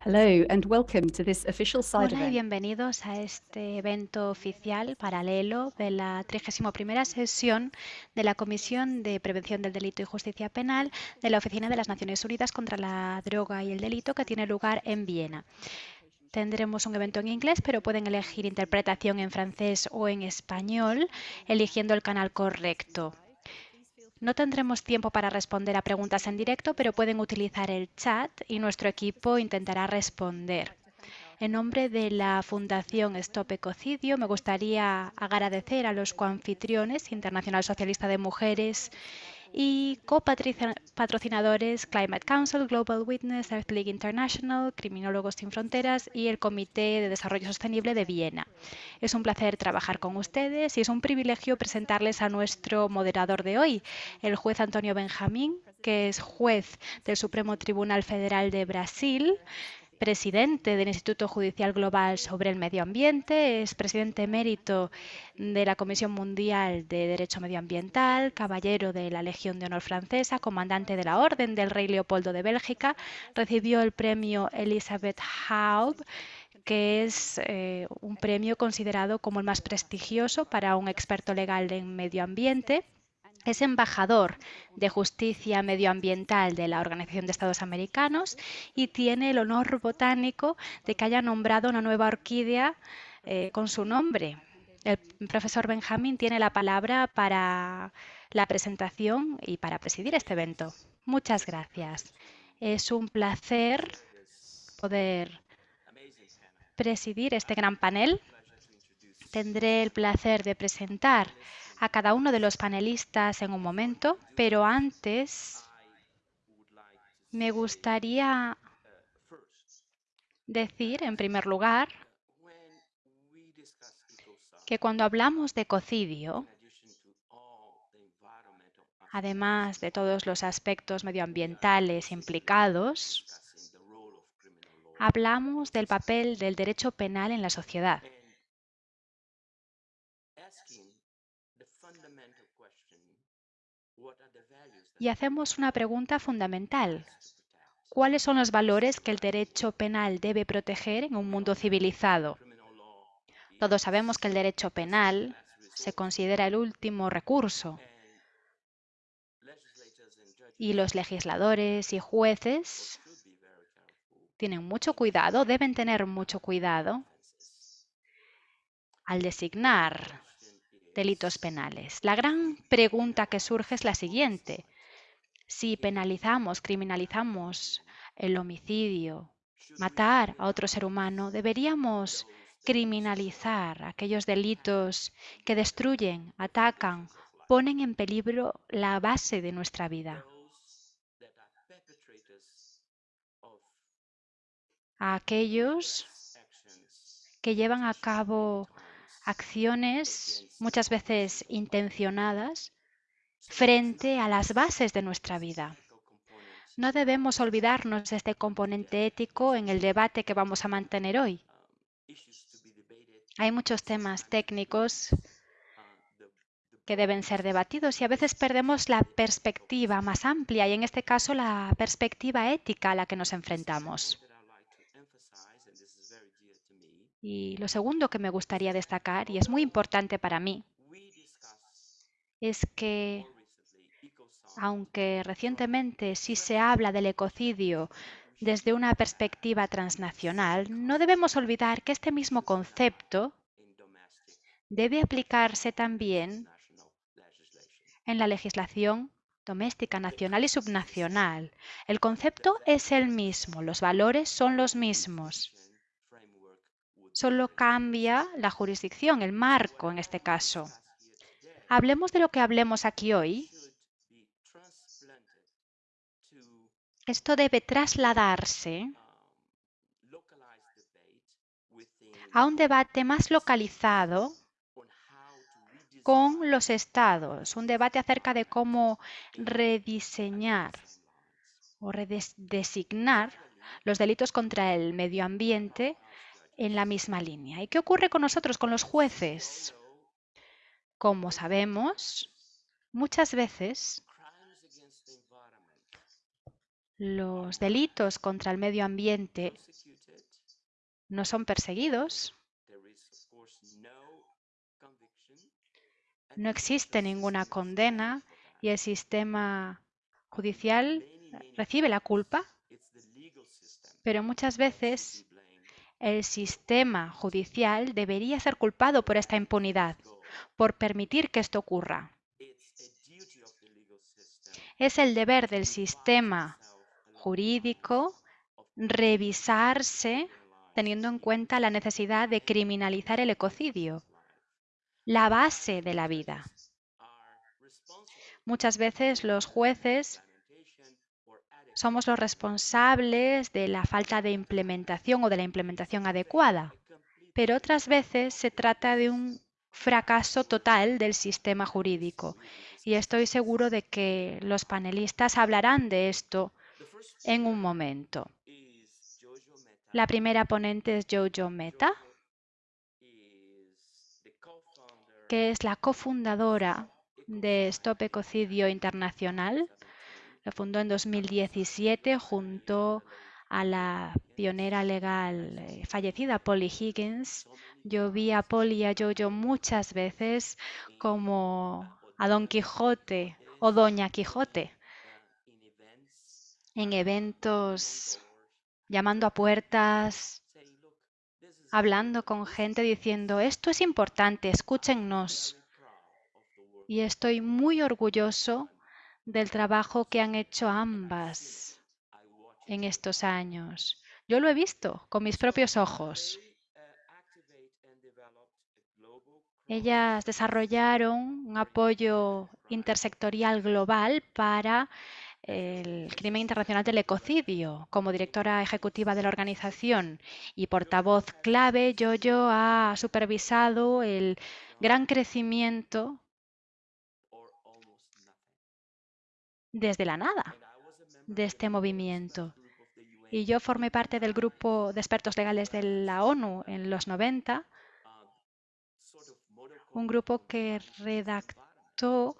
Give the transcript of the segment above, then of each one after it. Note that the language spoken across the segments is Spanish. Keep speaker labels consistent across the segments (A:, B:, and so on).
A: Hello and welcome to this official side
B: Hola y bienvenidos a este evento oficial paralelo de la 31 sesión de la Comisión de Prevención del Delito y Justicia Penal de la Oficina de las Naciones Unidas contra la Droga y el Delito que tiene lugar en Viena. Tendremos un evento en inglés, pero pueden elegir interpretación en francés o en español, eligiendo el canal correcto. No tendremos tiempo para responder a preguntas en directo, pero pueden utilizar el chat y nuestro equipo intentará responder. En nombre de la Fundación Stop Ecocidio, me gustaría agradecer a los coanfitriones Internacional Socialista de Mujeres y copatrocinadores Climate Council, Global Witness, Earth League International, Criminólogos Sin Fronteras y el Comité de Desarrollo Sostenible de Viena. Es un placer trabajar con ustedes y es un privilegio presentarles a nuestro moderador de hoy, el juez Antonio Benjamín, que es juez del Supremo Tribunal Federal de Brasil, presidente del Instituto Judicial Global sobre el Medio Ambiente, es presidente emérito de la Comisión Mundial de Derecho Medioambiental, caballero de la Legión de Honor Francesa, comandante de la Orden del Rey Leopoldo de Bélgica, recibió el premio Elizabeth Haub que es eh, un premio considerado como el más prestigioso para un experto legal en medio ambiente es embajador de justicia medioambiental de la Organización de Estados Americanos y tiene el honor botánico de que haya nombrado una nueva orquídea eh, con su nombre. El profesor Benjamín tiene la palabra para la presentación y para presidir este evento. Muchas gracias. Es un placer poder presidir este gran panel. Tendré el placer de presentar a cada uno de los panelistas en un momento, pero antes me gustaría decir, en primer lugar, que cuando hablamos de ecocidio, además de todos los aspectos medioambientales implicados, hablamos del papel del derecho penal en la sociedad. Y hacemos una pregunta fundamental. ¿Cuáles son los valores que el derecho penal debe proteger en un mundo civilizado? Todos sabemos que el derecho penal se considera el último recurso y los legisladores y jueces tienen mucho cuidado, deben tener mucho cuidado al designar delitos penales. La gran pregunta que surge es la siguiente. Si penalizamos, criminalizamos el homicidio, matar a otro ser humano, deberíamos criminalizar aquellos delitos que destruyen, atacan, ponen en peligro la base de nuestra vida. A aquellos que llevan a cabo acciones muchas veces intencionadas frente a las bases de nuestra vida. No debemos olvidarnos de este componente ético en el debate que vamos a mantener hoy. Hay muchos temas técnicos que deben ser debatidos y a veces perdemos la perspectiva más amplia y en este caso la perspectiva ética a la que nos enfrentamos. Y lo segundo que me gustaría destacar, y es muy importante para mí, es que aunque recientemente sí se habla del ecocidio desde una perspectiva transnacional, no debemos olvidar que este mismo concepto debe aplicarse también en la legislación doméstica, nacional y subnacional. El concepto es el mismo, los valores son los mismos. Solo cambia la jurisdicción, el marco en este caso. Hablemos de lo que hablemos aquí hoy. Esto debe trasladarse a un debate más localizado con los estados, un debate acerca de cómo rediseñar o redesignar los delitos contra el medio ambiente en la misma línea. ¿Y qué ocurre con nosotros, con los jueces? Como sabemos, muchas veces los delitos contra el medio ambiente no son perseguidos, no existe ninguna condena y el sistema judicial recibe la culpa, pero muchas veces el sistema judicial debería ser culpado por esta impunidad, por permitir que esto ocurra. Es el deber del sistema jurídico revisarse teniendo en cuenta la necesidad de criminalizar el ecocidio, la base de la vida. Muchas veces los jueces somos los responsables de la falta de implementación o de la implementación adecuada, pero otras veces se trata de un fracaso total del sistema jurídico. Y estoy seguro de que los panelistas hablarán de esto en un momento. La primera ponente es Jojo Meta, que es la cofundadora de Stop Ecocidio Internacional. Lo fundó en 2017 junto a la pionera legal eh, fallecida Polly Higgins. Yo vi a Polly y a Jojo muchas veces como a Don Quijote o Doña Quijote en eventos llamando a puertas, hablando con gente diciendo, esto es importante, escúchennos. Y estoy muy orgulloso del trabajo que han hecho ambas en estos años. Yo lo he visto con mis propios ojos. Ellas desarrollaron un apoyo intersectorial global para el crimen internacional del ecocidio. Como directora ejecutiva de la organización y portavoz clave, Yoyo ha supervisado el gran crecimiento desde la nada de este movimiento. Y yo formé parte del grupo de expertos legales de la ONU en los 90, un grupo que redactó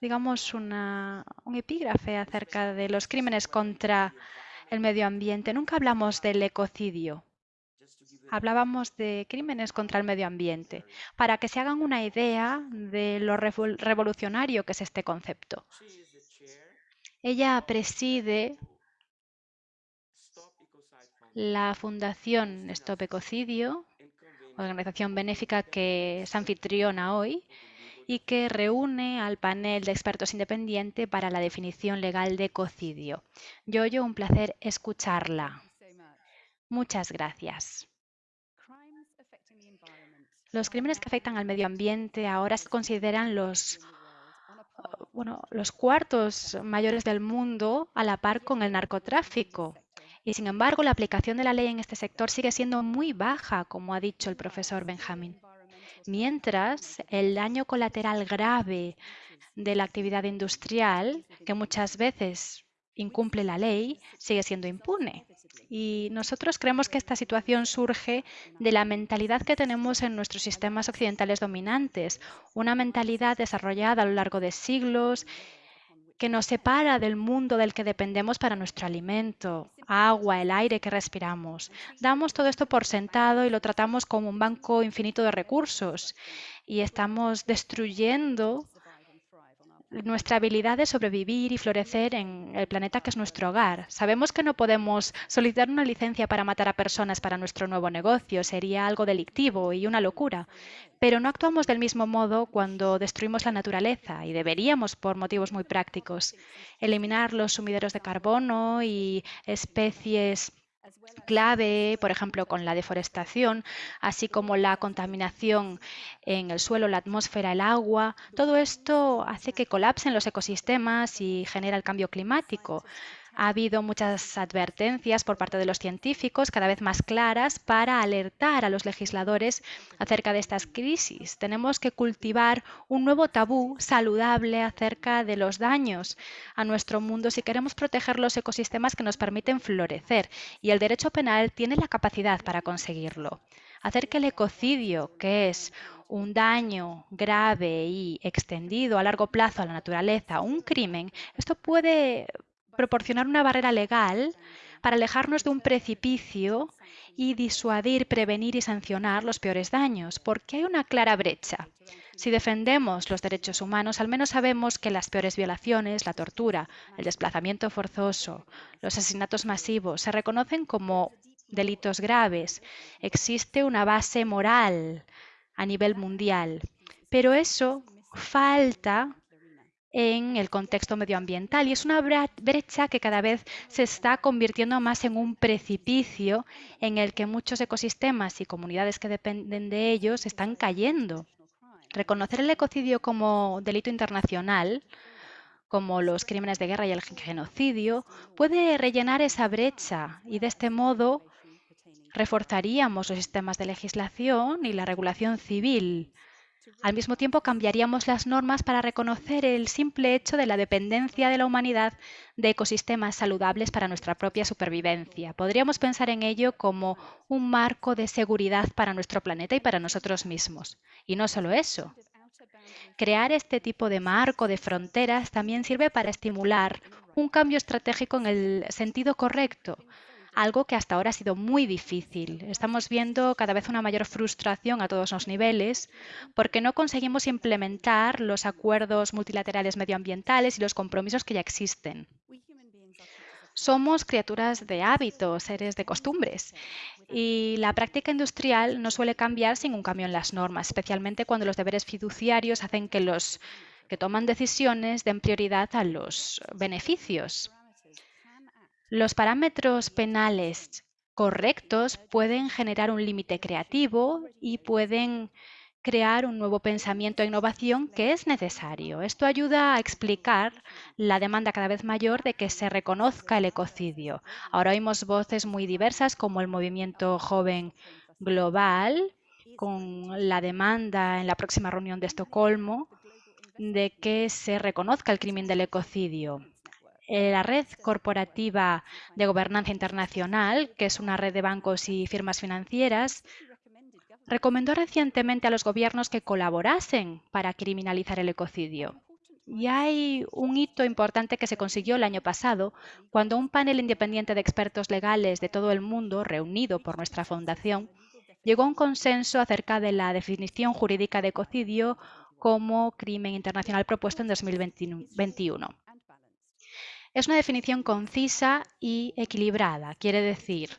B: digamos, una, un epígrafe acerca de los crímenes contra el medio ambiente. Nunca hablamos del ecocidio. Hablábamos de crímenes contra el medio ambiente, para que se hagan una idea de lo revolucionario que es este concepto. Ella preside la Fundación Stop Ecocidio, organización benéfica que es anfitriona hoy, y que reúne al panel de expertos independiente para la definición legal de ecocidio. Yoyo, un placer escucharla. Muchas gracias. Los crímenes que afectan al medio ambiente ahora se consideran los, bueno, los cuartos mayores del mundo a la par con el narcotráfico. Y sin embargo, la aplicación de la ley en este sector sigue siendo muy baja, como ha dicho el profesor Benjamín mientras el daño colateral grave de la actividad industrial, que muchas veces incumple la ley, sigue siendo impune. Y nosotros creemos que esta situación surge de la mentalidad que tenemos en nuestros sistemas occidentales dominantes, una mentalidad desarrollada a lo largo de siglos que nos separa del mundo del que dependemos para nuestro alimento, agua, el aire que respiramos. Damos todo esto por sentado y lo tratamos como un banco infinito de recursos y estamos destruyendo nuestra habilidad de sobrevivir y florecer en el planeta que es nuestro hogar. Sabemos que no podemos solicitar una licencia para matar a personas para nuestro nuevo negocio, sería algo delictivo y una locura, pero no actuamos del mismo modo cuando destruimos la naturaleza y deberíamos por motivos muy prácticos. Eliminar los sumideros de carbono y especies clave, por ejemplo, con la deforestación, así como la contaminación en el suelo, la atmósfera, el agua. Todo esto hace que colapsen los ecosistemas y genera el cambio climático. Ha habido muchas advertencias por parte de los científicos, cada vez más claras, para alertar a los legisladores acerca de estas crisis. Tenemos que cultivar un nuevo tabú saludable acerca de los daños a nuestro mundo si queremos proteger los ecosistemas que nos permiten florecer. Y el derecho penal tiene la capacidad para conseguirlo. Hacer que el ecocidio, que es un daño grave y extendido a largo plazo a la naturaleza, un crimen, esto puede proporcionar una barrera legal para alejarnos de un precipicio y disuadir, prevenir y sancionar los peores daños, porque hay una clara brecha. Si defendemos los derechos humanos, al menos sabemos que las peores violaciones, la tortura, el desplazamiento forzoso, los asesinatos masivos, se reconocen como delitos graves. Existe una base moral a nivel mundial. Pero eso falta en el contexto medioambiental y es una brecha que cada vez se está convirtiendo más en un precipicio en el que muchos ecosistemas y comunidades que dependen de ellos están cayendo. Reconocer el ecocidio como delito internacional, como los crímenes de guerra y el genocidio, puede rellenar esa brecha y de este modo reforzaríamos los sistemas de legislación y la regulación civil al mismo tiempo, cambiaríamos las normas para reconocer el simple hecho de la dependencia de la humanidad de ecosistemas saludables para nuestra propia supervivencia. Podríamos pensar en ello como un marco de seguridad para nuestro planeta y para nosotros mismos. Y no solo eso. Crear este tipo de marco de fronteras también sirve para estimular un cambio estratégico en el sentido correcto, algo que hasta ahora ha sido muy difícil. Estamos viendo cada vez una mayor frustración a todos los niveles porque no conseguimos implementar los acuerdos multilaterales medioambientales y los compromisos que ya existen. Somos criaturas de hábitos, seres de costumbres, y la práctica industrial no suele cambiar sin un cambio en las normas, especialmente cuando los deberes fiduciarios hacen que los que toman decisiones den prioridad a los beneficios. Los parámetros penales correctos pueden generar un límite creativo y pueden crear un nuevo pensamiento e innovación que es necesario. Esto ayuda a explicar la demanda cada vez mayor de que se reconozca el ecocidio. Ahora oímos voces muy diversas como el movimiento joven global, con la demanda en la próxima reunión de Estocolmo de que se reconozca el crimen del ecocidio. Eh, la Red Corporativa de Gobernanza Internacional, que es una red de bancos y firmas financieras, recomendó recientemente a los gobiernos que colaborasen para criminalizar el ecocidio. Y hay un hito importante que se consiguió el año pasado, cuando un panel independiente de expertos legales de todo el mundo, reunido por nuestra fundación, llegó a un consenso acerca de la definición jurídica de ecocidio como crimen internacional propuesto en 2021. Es una definición concisa y equilibrada. Quiere decir,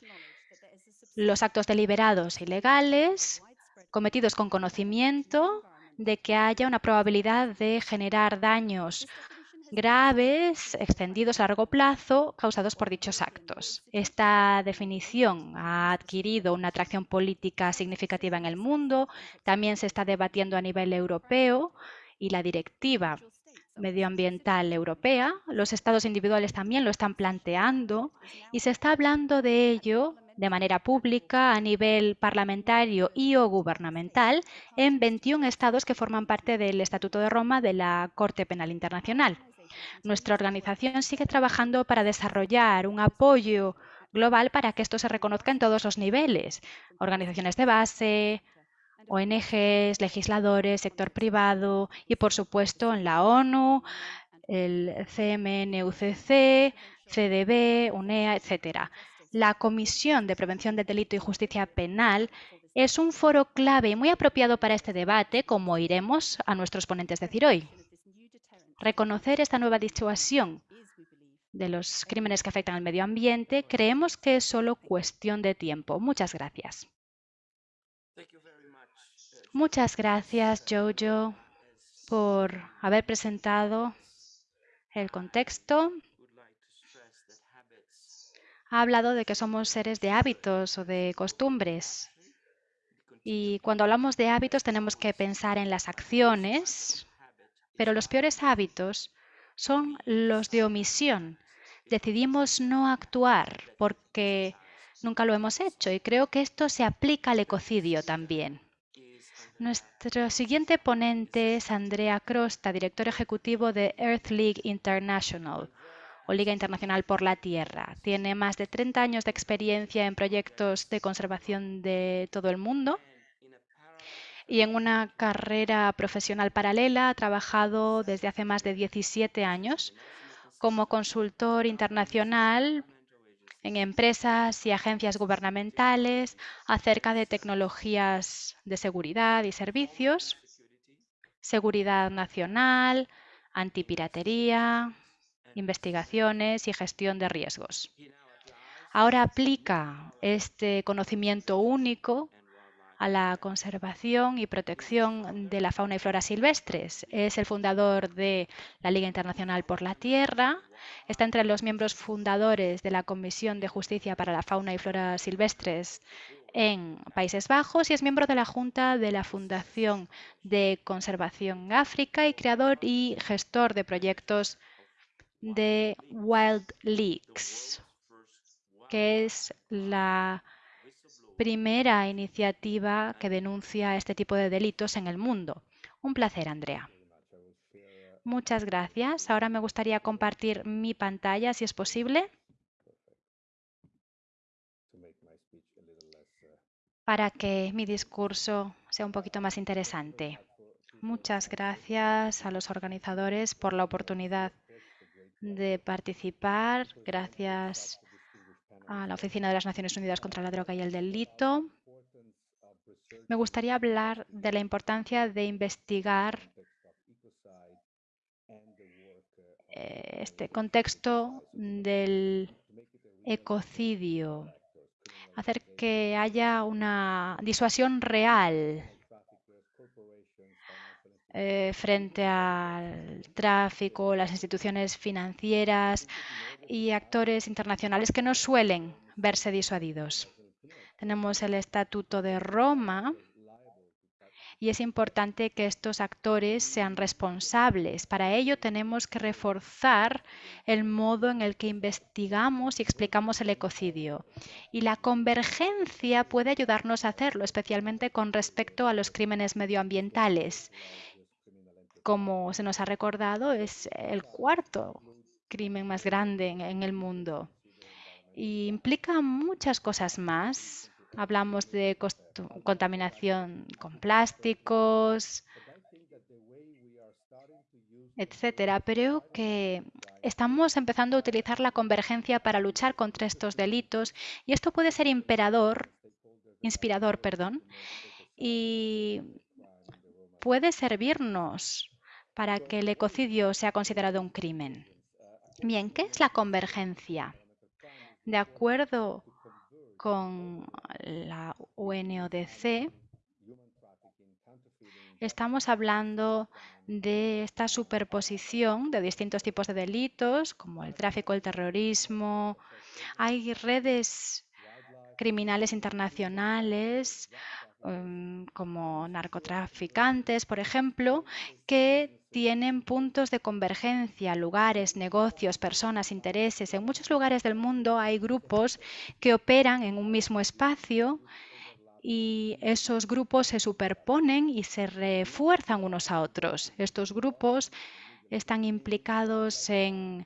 B: los actos deliberados e ilegales cometidos con conocimiento de que haya una probabilidad de generar daños graves, extendidos a largo plazo, causados por dichos actos. Esta definición ha adquirido una atracción política significativa en el mundo, también se está debatiendo a nivel europeo y la directiva medioambiental europea. Los estados individuales también lo están planteando y se está hablando de ello de manera pública a nivel parlamentario y o gubernamental en 21 estados que forman parte del Estatuto de Roma de la Corte Penal Internacional. Nuestra organización sigue trabajando para desarrollar un apoyo global para que esto se reconozca en todos los niveles, organizaciones de base, ONGs, legisladores, sector privado y, por supuesto, en la ONU, el CMNUCC, CDB, UNEA, etc. La Comisión de Prevención del Delito y Justicia Penal es un foro clave y muy apropiado para este debate, como iremos a nuestros ponentes decir hoy. Reconocer esta nueva disuasión de los crímenes que afectan al medio ambiente creemos que es solo cuestión de tiempo. Muchas gracias. Muchas gracias, Jojo, por haber presentado el contexto. Ha hablado de que somos seres de hábitos o de costumbres. Y cuando hablamos de hábitos tenemos que pensar en las acciones, pero los peores hábitos son los de omisión. Decidimos no actuar porque nunca lo hemos hecho y creo que esto se aplica al ecocidio también. Nuestro siguiente ponente es Andrea Crosta, director ejecutivo de Earth League International o Liga Internacional por la Tierra. Tiene más de 30 años de experiencia en proyectos de conservación de todo el mundo y en una carrera profesional paralela ha trabajado desde hace más de 17 años como consultor internacional en empresas y agencias gubernamentales acerca de tecnologías de seguridad y servicios, seguridad nacional, antipiratería, investigaciones y gestión de riesgos. Ahora aplica este conocimiento único a la conservación y protección de la fauna y flora silvestres. Es el fundador de la Liga Internacional por la Tierra. Está entre los miembros fundadores de la Comisión de Justicia para la Fauna y Flora Silvestres en Países Bajos y es miembro de la Junta de la Fundación de Conservación África y creador y gestor de proyectos de Wild Leaks, que es la primera iniciativa que denuncia este tipo de delitos en el mundo. Un placer, Andrea. Muchas gracias. Ahora me gustaría compartir mi pantalla, si es posible. para que mi discurso sea un poquito más interesante. Muchas gracias a los organizadores por la oportunidad de participar. Gracias a la Oficina de las Naciones Unidas contra la Droga y el Delito. Me gustaría hablar de la importancia de investigar eh, este contexto del ecocidio, hacer que haya una disuasión real eh, frente al tráfico, las instituciones financieras y actores internacionales que no suelen verse disuadidos. Tenemos el Estatuto de Roma, y es importante que estos actores sean responsables. Para ello tenemos que reforzar el modo en el que investigamos y explicamos el ecocidio. Y la convergencia puede ayudarnos a hacerlo, especialmente con respecto a los crímenes medioambientales como se nos ha recordado, es el cuarto crimen más grande en, el mundo. Y implica muchas cosas más. Hablamos de contaminación con plásticos, etcétera. Pero que estamos empezando a utilizar la convergencia para luchar contra estos delitos y esto puede ser imperador, inspirador, perdón, y puede servirnos para que el ecocidio sea considerado un crimen. Bien, ¿qué es la convergencia? De acuerdo con la UNODC, estamos hablando de esta superposición de distintos tipos de delitos, como el tráfico, el terrorismo. Hay redes criminales internacionales em, como narcotraficantes, por ejemplo, que tienen puntos de convergencia, lugares, negocios, personas, intereses. En muchos lugares del mundo hay grupos que operan en un mismo espacio y esos grupos se superponen y se refuerzan unos a otros. Estos grupos están implicados en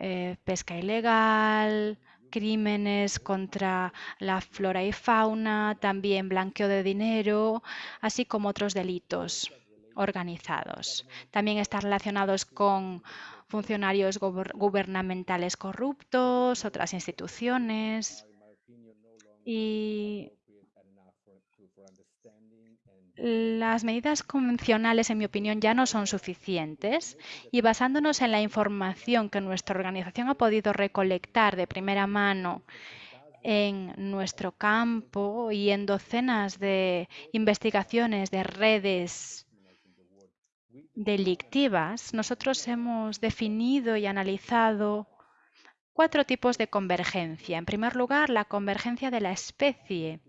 B: eh, pesca ilegal, crímenes contra la flora y fauna, también blanqueo de dinero, así como otros delitos organizados. También están relacionados con funcionarios gubernamentales corruptos, otras instituciones. Y las medidas convencionales, en mi opinión, ya no son suficientes y basándonos en la información que nuestra organización ha podido recolectar de primera mano en nuestro campo y en docenas de investigaciones de redes delictivas, nosotros hemos definido y analizado cuatro tipos de convergencia. En primer lugar, la convergencia de la especie.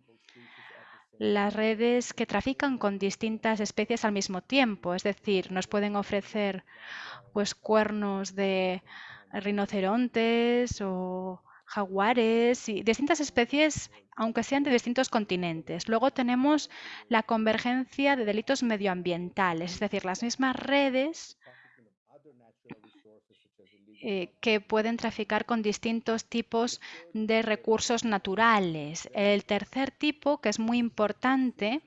B: Las redes que trafican con distintas especies al mismo tiempo, es decir, nos pueden ofrecer pues cuernos de rinocerontes o jaguares y distintas especies, aunque sean de distintos continentes. Luego tenemos la convergencia de delitos medioambientales, es decir, las mismas redes eh, que pueden traficar con distintos tipos de recursos naturales. El tercer tipo, que es muy importante,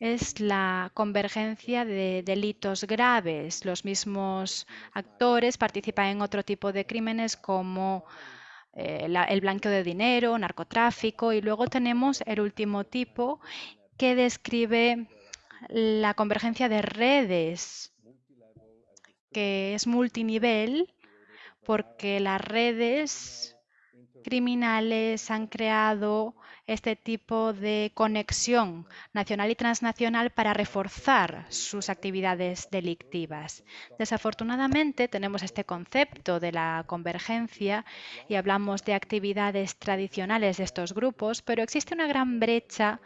B: es la convergencia de delitos graves. Los mismos actores participan en otro tipo de crímenes como eh, el blanqueo de dinero, narcotráfico y luego tenemos el último tipo que describe la convergencia de redes, que es multinivel porque las redes criminales han creado este tipo de conexión nacional y transnacional para reforzar sus actividades delictivas. Desafortunadamente tenemos este concepto de la convergencia y hablamos de actividades tradicionales de estos grupos, pero existe una gran brecha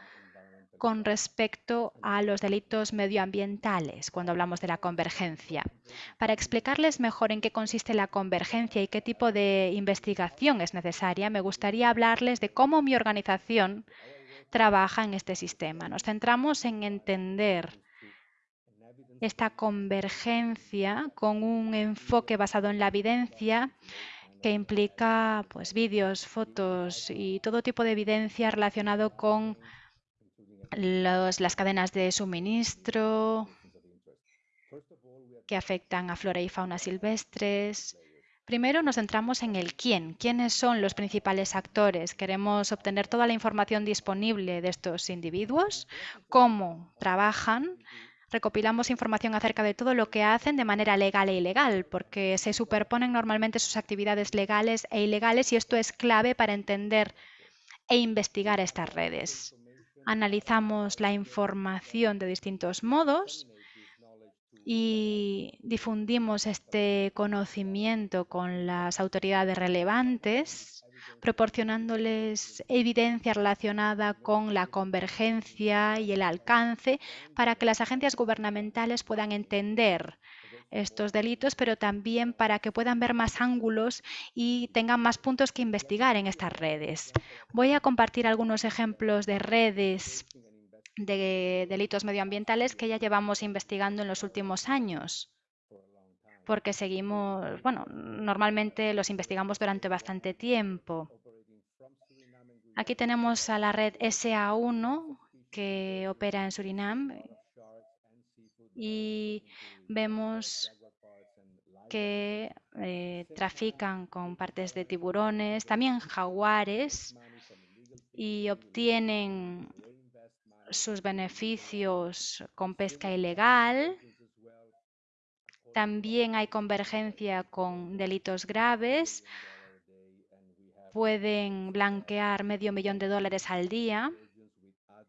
B: con respecto a los delitos medioambientales cuando hablamos de la convergencia. Para explicarles mejor en qué consiste la convergencia y qué tipo de investigación es necesaria, me gustaría hablarles de cómo mi organización trabaja en este sistema. Nos centramos en entender esta convergencia con un enfoque basado en la evidencia que implica pues, vídeos, fotos y todo tipo de evidencia relacionado con las cadenas de suministro que afectan a flora y fauna silvestres. Primero nos centramos en el quién, quiénes son los principales actores. Queremos obtener toda la información disponible de estos individuos, cómo trabajan, recopilamos información acerca de todo lo que hacen de manera legal e ilegal, porque se superponen normalmente sus actividades legales e ilegales y esto es clave para entender e investigar estas redes analizamos la información de distintos modos y difundimos este conocimiento con las autoridades relevantes, proporcionándoles evidencia relacionada con la convergencia y el alcance para que las agencias gubernamentales puedan entender estos delitos, pero también para que puedan ver más ángulos y tengan más puntos que investigar en estas redes. Voy a compartir algunos ejemplos de redes de delitos medioambientales que ya llevamos investigando en los últimos años porque seguimos, bueno, normalmente los investigamos durante bastante tiempo. Aquí tenemos a la red SA1 que opera en Surinam y vemos que eh, trafican con partes de tiburones, también jaguares y obtienen sus beneficios con pesca ilegal. También hay convergencia con delitos graves. Pueden blanquear medio millón de dólares al día.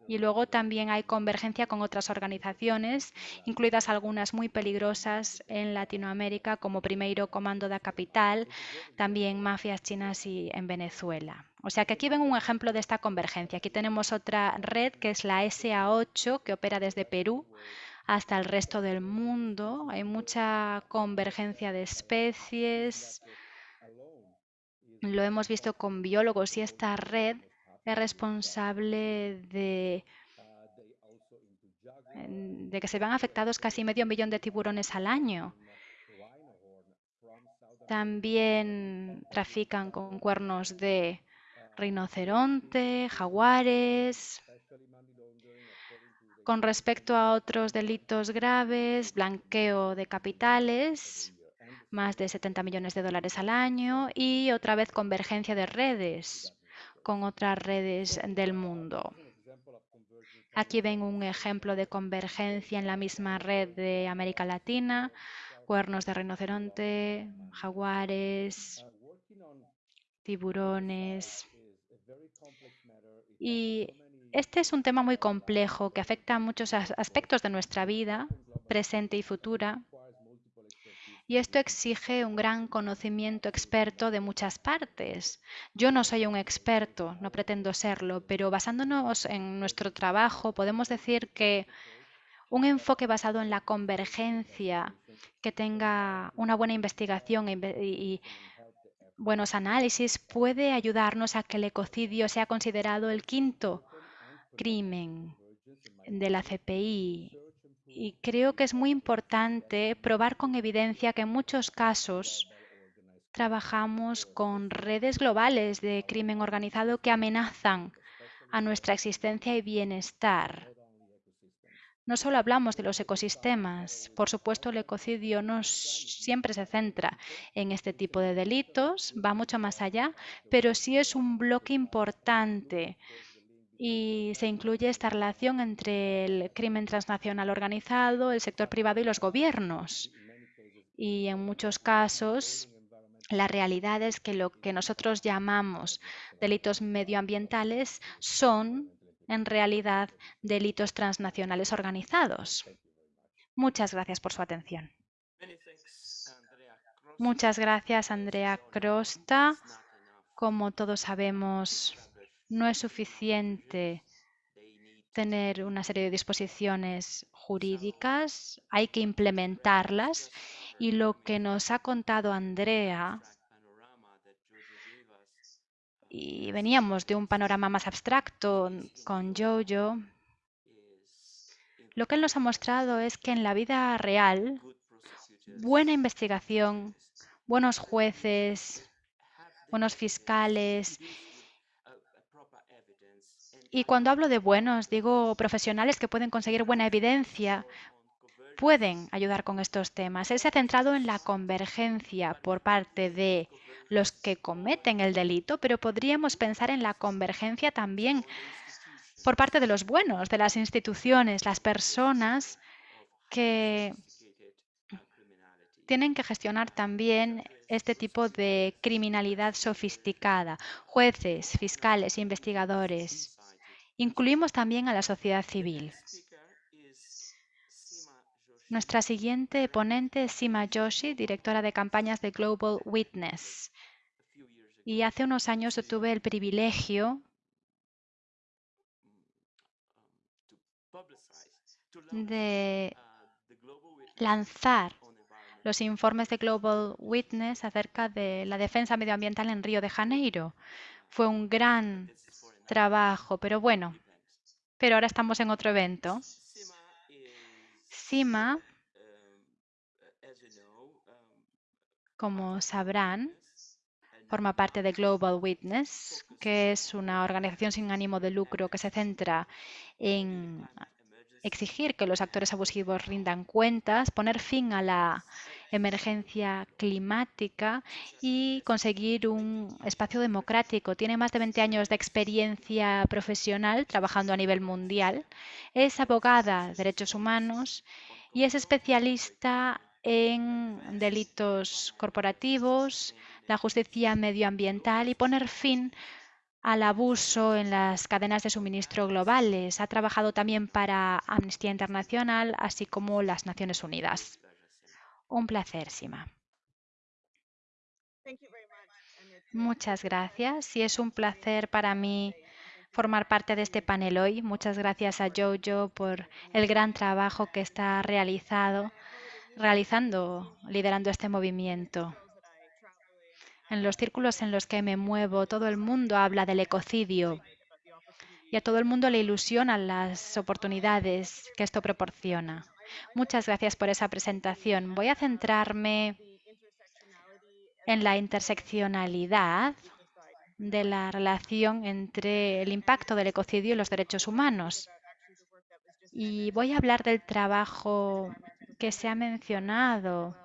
B: Y luego también hay convergencia con otras organizaciones, incluidas algunas muy peligrosas en Latinoamérica, como Primeiro Comando da Capital, también mafias chinas y en Venezuela. O sea que aquí ven un ejemplo de esta convergencia. Aquí tenemos otra red que es la SA8, que opera desde Perú hasta el resto del mundo. Hay mucha convergencia de especies. Lo hemos visto con biólogos y esta red es responsable de, que se vean afectados casi medio millón de tiburones al año. También trafican con cuernos de rinoceronte, jaguares. Con respecto a otros delitos graves, blanqueo de capitales, más de 70 millones de dólares al año y otra vez convergencia de redes con otras redes del mundo. Aquí ven un ejemplo de convergencia en la misma red de América Latina, cuernos de rinoceronte, jaguares, tiburones. Y este es un tema muy complejo que afecta a muchos aspectos de nuestra vida, presente y futura, y esto exige un gran conocimiento experto de muchas partes. Yo no soy un experto, no pretendo serlo, pero basándonos en nuestro trabajo podemos decir que un enfoque basado en la convergencia, que tenga una buena investigación y, buenos análisis, puede ayudarnos a que el ecocidio sea considerado el quinto crimen de la CPI y creo que es muy importante probar con evidencia que en muchos casos trabajamos con redes globales de crimen organizado que amenazan a nuestra existencia y bienestar. no solo hablamos de los ecosistemas. Por supuesto, el ecocidio no siempre se centra en este tipo de delitos, va mucho más allá, pero sí es un bloque importante y se incluye esta relación entre el crimen transnacional organizado, el sector privado y los gobiernos. Y en muchos casos, la realidad es que lo que nosotros llamamos delitos medioambientales son en realidad delitos transnacionales organizados. Muchas gracias por su atención. Muchas gracias, Andrea Crosta. Como todos sabemos, no es suficiente tener una serie de disposiciones jurídicas, hay que implementarlas. Y lo que nos ha contado Andrea y veníamos de un panorama más abstracto con Jojo, lo que él nos ha mostrado es que en la vida real, buena investigación, buenos jueces, buenos fiscales, y cuando hablo de buenos, digo profesionales que pueden conseguir buena evidencia, pueden ayudar con estos temas. Él se ha centrado en la convergencia por parte de los que cometen el delito, pero podríamos pensar en la convergencia también por parte de los buenos, de las instituciones, las personas que tienen que gestionar también este tipo de criminalidad sofisticada, jueces, fiscales, investigadores. Incluimos también a la sociedad civil. Nuestra siguiente ponente es Sima Joshi, directora de campañas de Global Witness. Y hace unos años tuve el privilegio de lanzar los informes de Global Witness acerca de la defensa medioambiental en Río de Janeiro. Fue un gran trabajo, pero bueno, pero ahora estamos en otro evento. CIMA, como sabrán, forma parte de Global Witness, que es una organización sin ánimo de lucro que se centra en exigir que los actores abusivos rindan cuentas, poner fin a la emergencia climática y conseguir un espacio democrático. Tiene más de 20 años de experiencia profesional trabajando a nivel mundial. Es abogada de derechos humanos y es especialista en delitos corporativos, la justicia medioambiental y poner fin al abuso en las cadenas de suministro globales. Ha trabajado también para Amnistía Internacional, así como las Naciones Unidas. Un placer, Sima. Muchas gracias y es un placer para mí formar parte de este panel hoy. Muchas gracias a Jojo por el gran trabajo que está realizado, realizando, liderando este movimiento. En los círculos en los que me muevo, todo el mundo habla del ecocidio y a todo el mundo le ilusionan las oportunidades que esto proporciona. Muchas gracias por esa presentación. Voy a centrarme en la interseccionalidad de la relación entre el impacto del ecocidio y los derechos humanos. Y voy a hablar del trabajo que se ha mencionado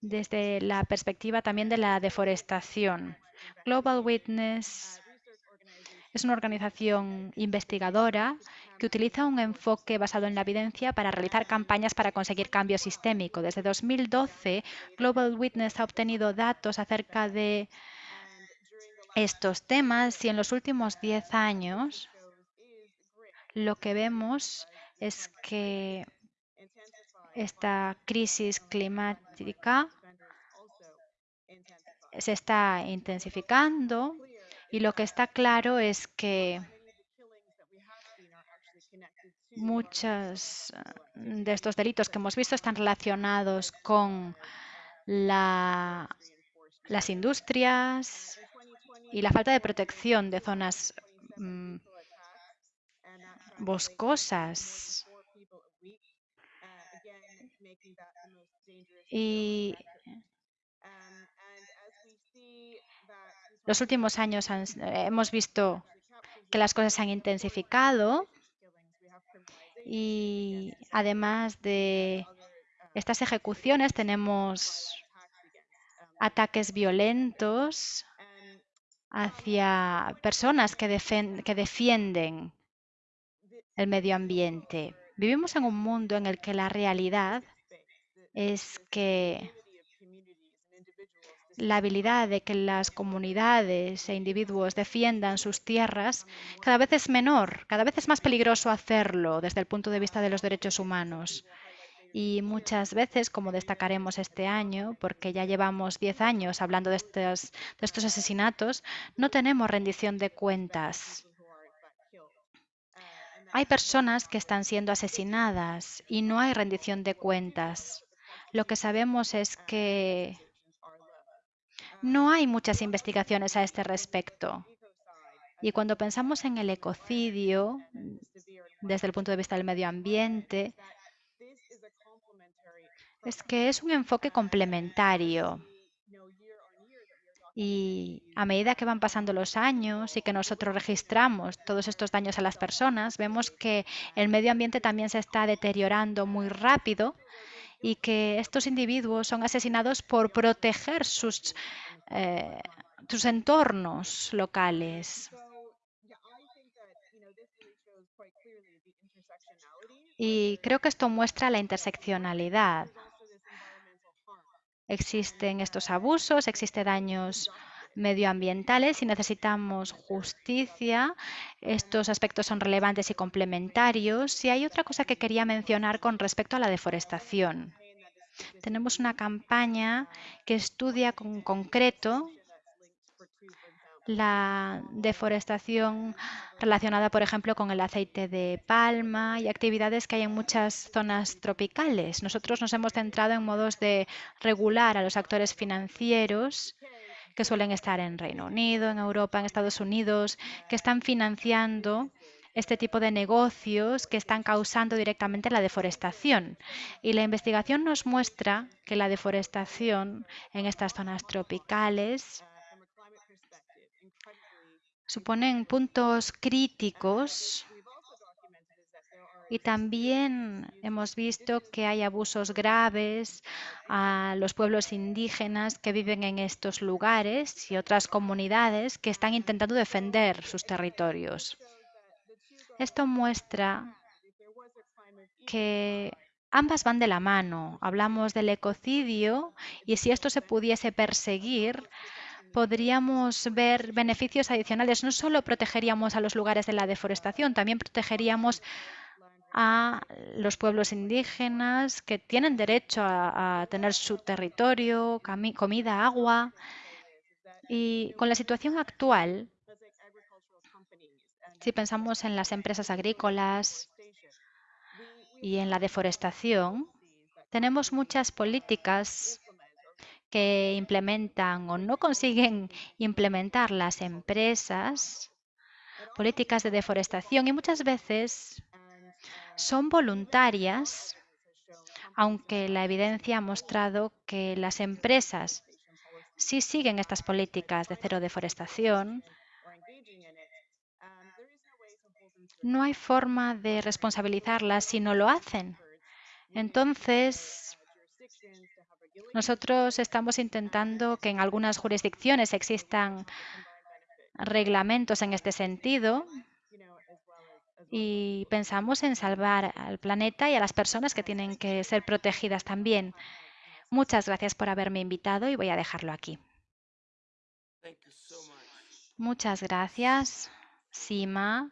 B: desde la perspectiva también de la deforestación. Global Witness es una organización investigadora que utiliza un enfoque basado en la evidencia para realizar campañas para conseguir cambio sistémico. Desde 2012, Global Witness ha obtenido datos acerca de estos temas y en los últimos 10 años lo que vemos es que esta crisis climática se está intensificando y lo que está claro es que muchos de estos delitos que hemos visto están relacionados con las industrias y la falta de protección de zonas mm, boscosas. Y los últimos años hemos visto que las cosas se han intensificado Y además de estas ejecuciones tenemos ataques violentos hacia personas que, que defienden el medio ambiente. Vivimos en un mundo en el que la realidad es que la habilidad de que las comunidades e individuos defiendan sus tierras cada vez es menor, cada vez es más peligroso hacerlo desde el punto de vista de los derechos humanos. Y muchas veces, como destacaremos este año, porque ya llevamos 10 años hablando de estos, de estos asesinatos, no tenemos rendición de cuentas. Hay personas que están siendo asesinadas y no hay rendición de cuentas. Lo que sabemos es que no hay muchas investigaciones a este respecto. Y cuando pensamos en el ecocidio, desde el punto de vista del medio ambiente, es que es un enfoque complementario. Y a medida que van pasando los años y que nosotros registramos todos estos daños a las personas, vemos que el medio ambiente también se está deteriorando muy rápido y que estos individuos son asesinados por proteger sus, eh, sus entornos locales. Y creo que esto muestra la interseccionalidad. Existen estos abusos, existen daños medioambientales y necesitamos justicia. Estos aspectos son relevantes y complementarios. Y hay otra cosa que quería mencionar con respecto a la deforestación. Tenemos una campaña que estudia con concreto la deforestación relacionada, por ejemplo, con el aceite de palma y actividades que hay en muchas zonas tropicales. Nosotros nos hemos centrado en modos de regular a los actores financieros que suelen estar en Reino Unido, en Europa, en Estados Unidos, que están financiando este tipo de negocios que están causando directamente la deforestación. Y la investigación nos muestra que la deforestación en estas zonas tropicales suponen puntos críticos y también hemos visto que hay abusos graves a los pueblos indígenas que viven en estos lugares y otras comunidades que están intentando defender sus territorios. Esto muestra que ambas van de la mano. Hablamos del ecocidio y si esto se pudiese perseguir, podríamos ver beneficios adicionales. No solo protegeríamos a los lugares de la deforestación, también protegeríamos a los pueblos indígenas que tienen derecho a, tener su territorio, comida, agua. Y con la situación actual, si pensamos en las empresas agrícolas y en la deforestación, tenemos muchas políticas que implementan o no consiguen implementar las empresas políticas de deforestación y muchas veces son voluntarias, aunque la evidencia ha mostrado que las empresas sí siguen estas políticas de cero deforestación, no hay forma de responsabilizarlas si no lo hacen. Entonces, nosotros estamos intentando que en algunas jurisdicciones existan reglamentos en este sentido y pensamos en salvar al planeta y a las personas que tienen que ser protegidas también. Muchas gracias por haberme invitado y voy a dejarlo aquí. Muchas gracias, Sima,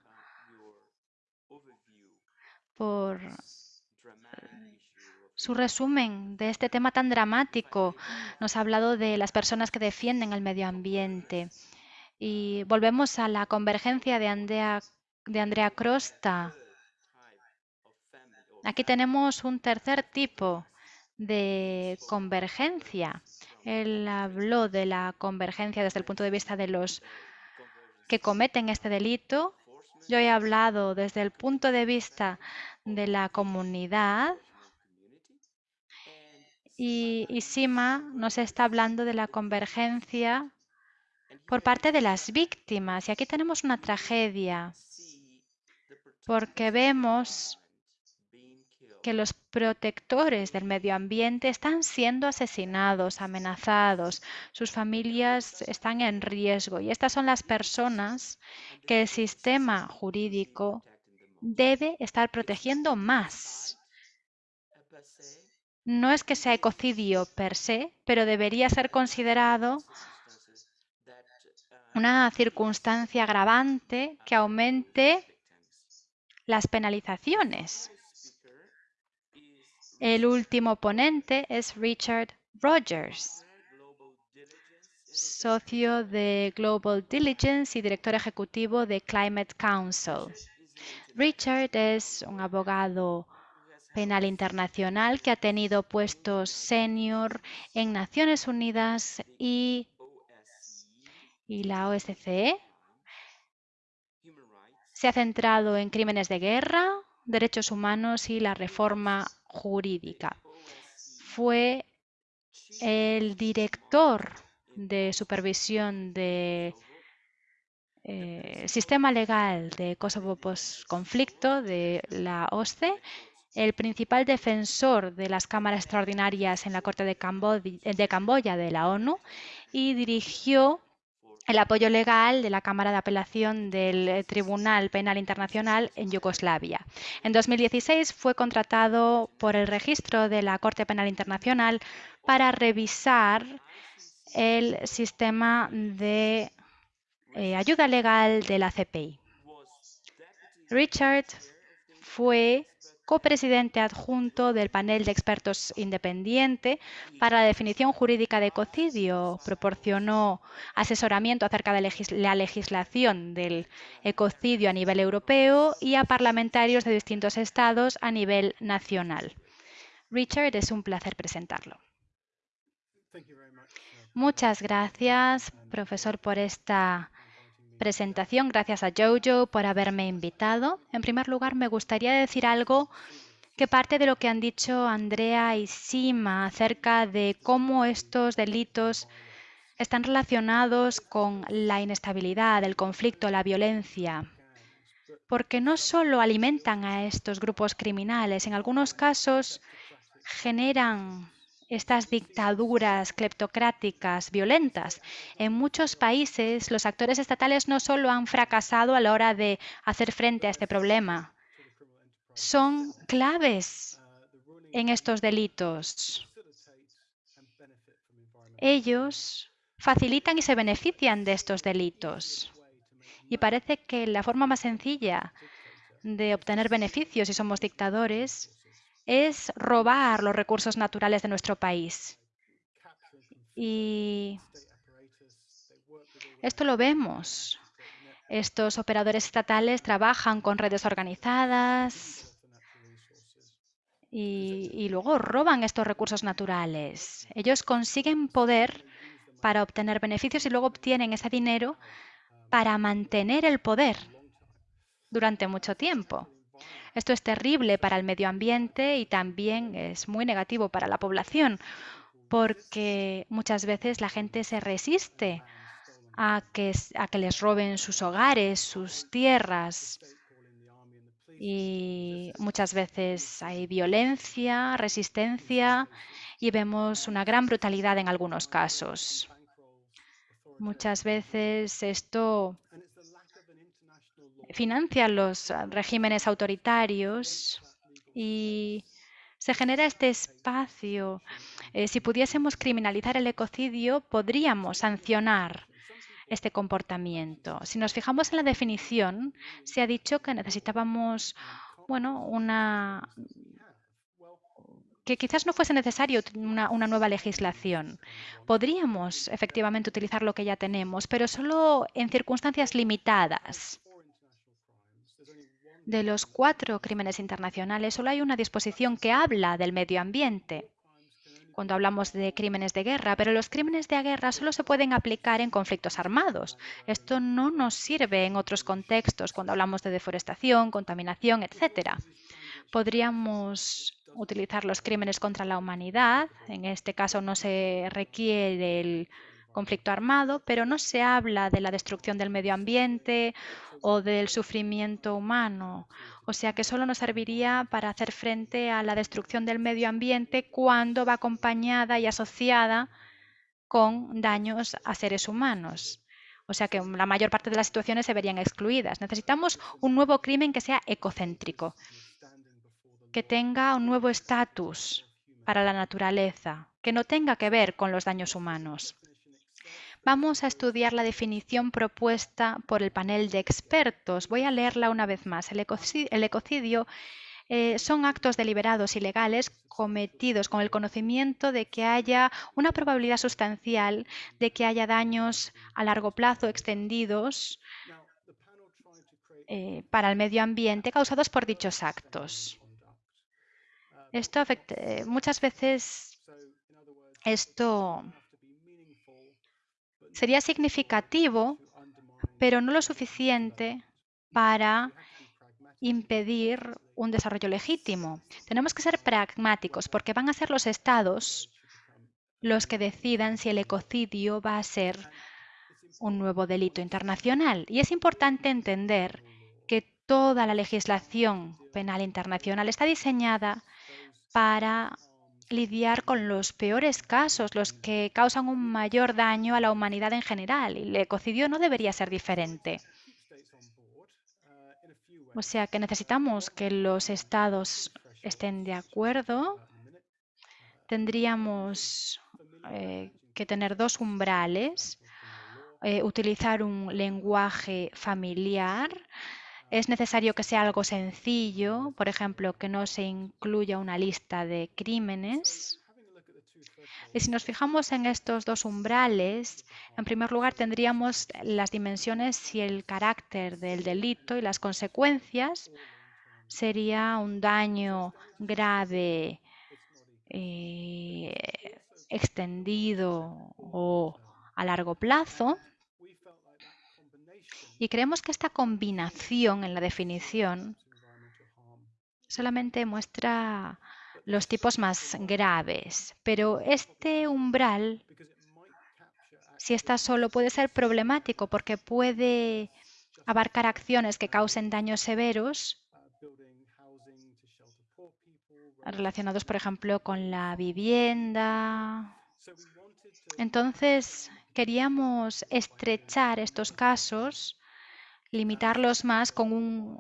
B: por su resumen de este tema tan dramático. Nos ha hablado de las personas que defienden el medio ambiente. Y volvemos a la convergencia de Andrea, de Andrea Crosta. Aquí tenemos un tercer tipo de convergencia. Él habló de la convergencia desde el punto de vista de los que cometen este delito. Yo he hablado desde el punto de vista de la comunidad y, Sima nos está hablando de la convergencia por parte de las víctimas. Y aquí tenemos una tragedia, porque vemos que los protectores del medio ambiente están siendo asesinados, amenazados, sus familias están en riesgo y estas son las personas que el sistema jurídico debe estar protegiendo más. No es que sea ecocidio per se, pero debería ser considerado una circunstancia agravante que aumente las penalizaciones. El último ponente es Richard Rogers, socio de Global Diligence y director ejecutivo de Climate Council. Richard es un abogado penal internacional que ha tenido puestos senior en Naciones Unidas y, y la OSCE. Se ha centrado en crímenes de guerra, derechos humanos y la reforma jurídica. Fue el director de supervisión del eh, sistema legal de Kosovo post-conflicto de la OSCE, el principal defensor de las cámaras extraordinarias en la Corte de, de Camboya de la ONU y dirigió el apoyo legal de la Cámara de Apelación del eh, Tribunal Penal Internacional en Yugoslavia. En 2016 fue contratado por el registro de la Corte Penal Internacional para revisar el sistema de eh, ayuda legal de la CPI. Richard fue copresidente adjunto del panel de expertos independiente para la definición jurídica de ecocidio. Proporcionó asesoramiento acerca de la legislación del ecocidio a nivel europeo y a parlamentarios de distintos estados a nivel nacional. Richard, es un placer presentarlo. Muchas gracias, profesor, por esta presentación. Gracias a Jojo por haberme invitado. En primer lugar, me gustaría decir algo que parte de lo que han dicho Andrea y Sima acerca de cómo estos delitos están relacionados con la inestabilidad, el conflicto, la violencia, porque no solo alimentan a estos grupos criminales, en algunos casos generan estas dictaduras cleptocráticas violentas. En muchos países los actores estatales no solo han fracasado a la hora de hacer frente a este problema, son claves en estos delitos. Ellos facilitan y se benefician de estos delitos. Y parece que la forma más sencilla de obtener beneficios si somos dictadores es robar los recursos naturales de nuestro país. Y esto lo vemos. Estos operadores estatales trabajan con redes organizadas y, luego roban estos recursos naturales. Ellos consiguen poder para obtener beneficios y luego obtienen ese dinero para mantener el poder durante mucho tiempo. Esto es terrible para el medio ambiente y también es muy negativo para la población, porque muchas veces la gente se resiste a que, a que les roben sus hogares, sus tierras. Y muchas veces hay violencia, resistencia y vemos una gran brutalidad en algunos casos. Muchas veces esto financia los ah, regímenes autoritarios y se genera este espacio. Eh, si pudiésemos criminalizar el ecocidio, podríamos sancionar este comportamiento. Si nos fijamos en la definición, se ha dicho que necesitábamos, bueno, una que quizás no fuese necesario una, nueva legislación. Podríamos efectivamente utilizar lo que ya tenemos, pero solo en circunstancias limitadas. De los cuatro crímenes internacionales, solo hay una disposición que habla del medio ambiente cuando hablamos de crímenes de guerra, pero los crímenes de guerra solo se pueden aplicar en conflictos armados. Esto no nos sirve en otros contextos, cuando hablamos de deforestación, contaminación, etc. Podríamos utilizar los crímenes contra la humanidad. En este caso no se requiere el conflicto armado, pero no se habla de la destrucción del medio ambiente o del sufrimiento humano. O sea que solo nos serviría para hacer frente a la destrucción del medio ambiente cuando va acompañada y asociada con daños a seres humanos. O sea que la mayor parte de las situaciones se verían excluidas. Necesitamos un nuevo crimen que sea ecocéntrico, que tenga un nuevo estatus para la naturaleza, que no tenga que ver con los daños humanos. Vamos a estudiar la definición propuesta por el panel de expertos. Voy a leerla una vez más. El ecocidio, eh, son actos deliberados ilegales cometidos con el conocimiento de que haya una probabilidad sustancial de que haya daños a largo plazo extendidos eh, para el medio ambiente causados por dichos actos. Esto afecta, eh, muchas veces esto sería significativo, pero no lo suficiente para impedir un desarrollo legítimo. Tenemos que ser pragmáticos porque van a ser los estados los que decidan si el ecocidio va a ser un nuevo delito internacional. Y es importante entender que toda la legislación penal internacional está diseñada para lidiar con los peores casos, los que causan un mayor daño a la humanidad en general. Y el ecocidio no debería ser diferente. O sea que necesitamos que los estados estén de acuerdo. Tendríamos eh, que tener dos umbrales, eh, utilizar un lenguaje familiar es necesario que sea algo sencillo, por ejemplo, que no se incluya una lista de crímenes. Y si nos fijamos en estos dos umbrales, en primer lugar tendríamos las dimensiones y el carácter del delito y las consecuencias. Sería un daño grave, eh, extendido o a largo plazo. Y creemos que esta combinación en la definición solamente muestra los tipos más graves, pero este umbral, si está solo, puede ser problemático porque puede abarcar acciones que causen daños severos relacionados, por ejemplo, con la vivienda. Entonces, queríamos estrechar estos casos limitarlos más con un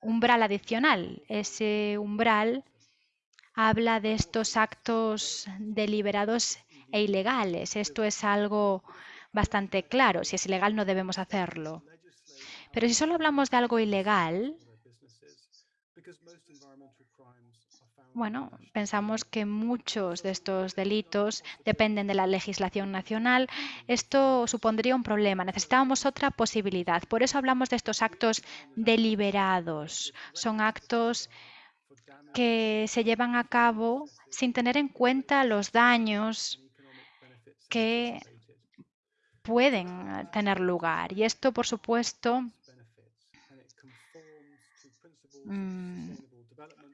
B: umbral adicional. Ese umbral habla de estos actos deliberados e ilegales. Esto es algo bastante claro. Si es ilegal no debemos hacerlo. Pero si solo hablamos de algo ilegal, Bueno, pensamos que muchos de estos delitos dependen de la legislación nacional. Esto supondría un problema. Necesitábamos otra posibilidad. Por eso hablamos de estos actos deliberados. Son actos que se llevan a cabo sin tener en cuenta los daños que pueden tener lugar. Y esto, por supuesto, mm,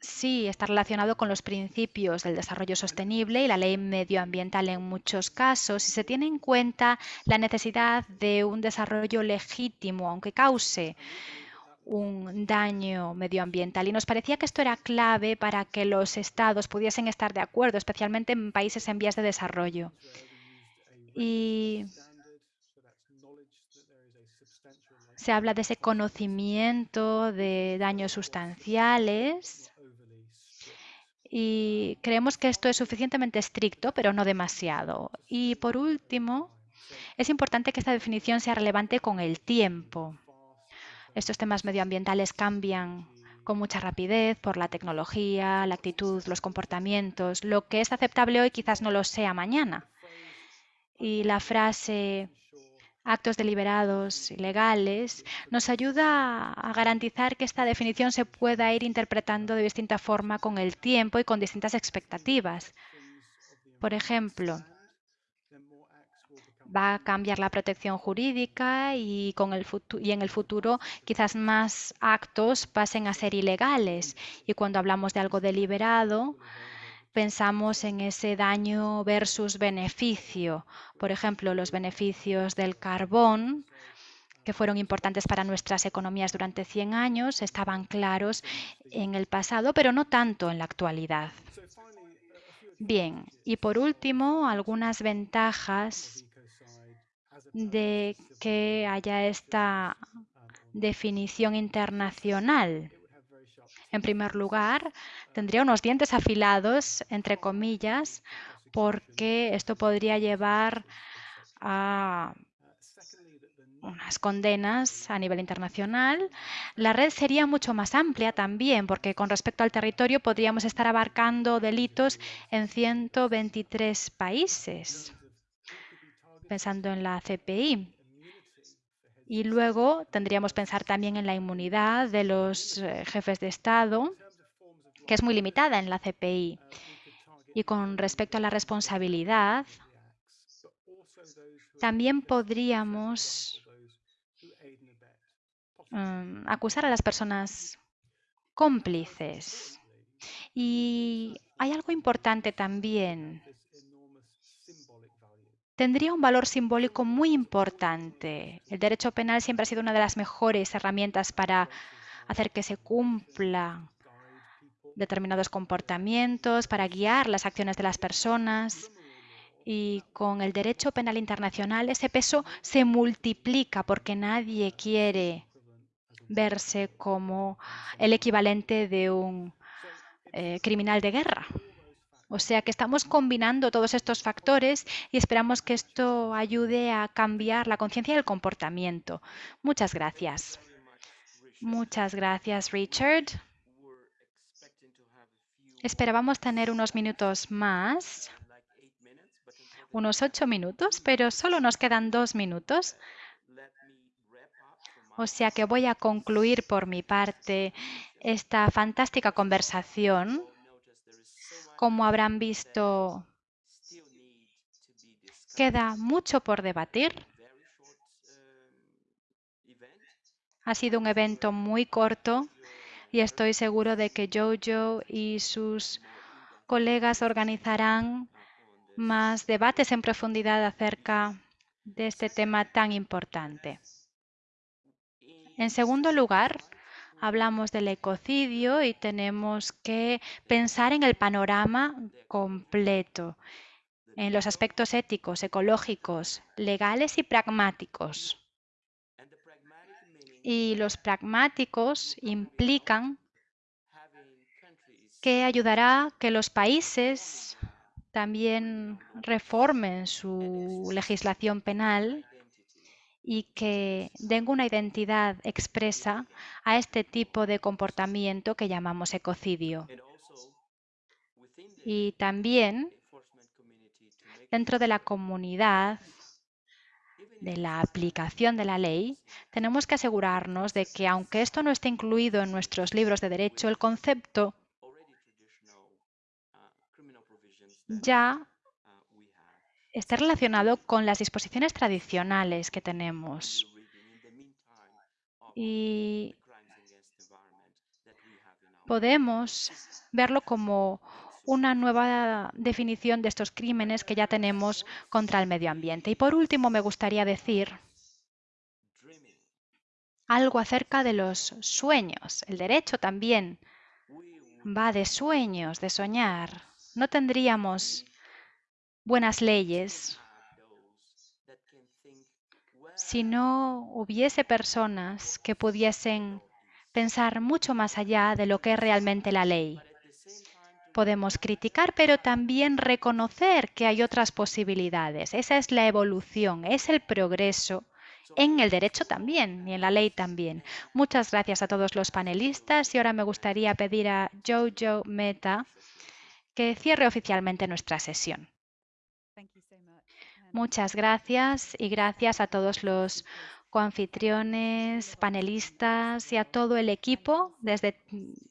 B: sí está relacionado con los principios del desarrollo sostenible y la ley medioambiental en muchos casos y se tiene en cuenta la necesidad de un desarrollo legítimo, aunque cause un daño medioambiental. Y nos parecía que esto era clave para que los estados pudiesen estar de acuerdo, especialmente en países en vías de desarrollo. Y se habla de ese conocimiento de daños sustanciales y creemos que esto es suficientemente estricto, pero no demasiado. Y por último, es importante que esta definición sea relevante con el tiempo. Estos temas medioambientales cambian con mucha rapidez por la tecnología, la actitud, los comportamientos. Lo que es aceptable hoy quizás no lo sea mañana. Y la frase actos deliberados legales, nos ayuda a garantizar que esta definición se pueda ir interpretando de distinta forma con el tiempo y con distintas expectativas. Por ejemplo, va a cambiar la protección jurídica y, con el y en el futuro quizás más actos pasen a ser ilegales. Y cuando hablamos de algo deliberado, pensamos en ese daño versus beneficio. Por ejemplo, los beneficios del carbón que fueron importantes para nuestras economías durante 100 años, estaban claros en el pasado, pero no tanto en la actualidad. Bien, y por último, algunas ventajas de que haya esta definición internacional. En primer lugar, tendría unos dientes afilados, entre comillas, porque esto podría llevar a unas condenas a nivel internacional. La red sería mucho más amplia también, porque con respecto al territorio podríamos estar abarcando delitos en 123 países, pensando en la CPI. Y luego tendríamos que pensar también en la inmunidad de los eh, jefes de Estado, que es muy limitada en la CPI. Y con respecto a la responsabilidad, también podríamos Mm, acusar a las personas cómplices. Y hay algo importante también. Tendría un valor simbólico muy importante. El derecho penal siempre ha sido una de las mejores herramientas para hacer que se cumpla determinados comportamientos, para guiar las acciones de las personas. Y con el derecho penal internacional ese peso se multiplica porque nadie quiere verse como el equivalente de un eh, criminal de guerra. O sea que estamos combinando todos estos factores y esperamos que esto ayude a cambiar la conciencia y el comportamiento. Muchas gracias. Muchas gracias, Richard. Esperábamos tener unos minutos más, unos ocho minutos, pero solo nos quedan dos minutos. O sea que voy a concluir por mi parte esta fantástica conversación. Como habrán visto, queda mucho por debatir. Ha sido un evento muy corto y estoy seguro de que Jojo y sus colegas organizarán más debates en profundidad acerca de este tema tan importante. En segundo lugar, hablamos del ecocidio y tenemos que pensar en el panorama completo, en los aspectos éticos, ecológicos, legales y pragmáticos. Y los pragmáticos implican que ayudará que los países también reformen su legislación penal y que den una identidad expresa a este tipo de comportamiento que llamamos ecocidio. Y también dentro de la comunidad de la aplicación de la ley, tenemos que asegurarnos de que, aunque esto no esté incluido en nuestros libros de derecho, el concepto ya está relacionado con las disposiciones tradicionales que tenemos. Y podemos verlo como una nueva definición de estos crímenes que ya tenemos contra el medio ambiente. Y por último, me gustaría decir algo acerca de los sueños. El derecho también va de sueños, de soñar. No tendríamos buenas leyes si no hubiese personas que pudiesen pensar mucho más allá de lo que es realmente la ley. Podemos criticar, pero también reconocer que hay otras posibilidades. Esa es la evolución, es el progreso en el derecho también y en la ley también. Muchas gracias a todos los panelistas y ahora me gustaría pedir a Jojo Meta que cierre oficialmente nuestra sesión. Muchas gracias y gracias a todos los coanfitriones, panelistas y a todo el equipo desde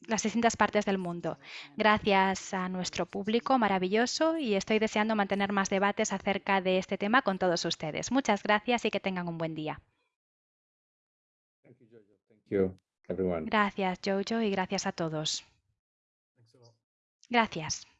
B: las distintas partes del mundo. Gracias a nuestro público maravilloso y estoy deseando mantener más debates acerca de este tema con todos ustedes. Muchas gracias y que tengan un buen día. Gracias, Jojo, y gracias a todos. Gracias.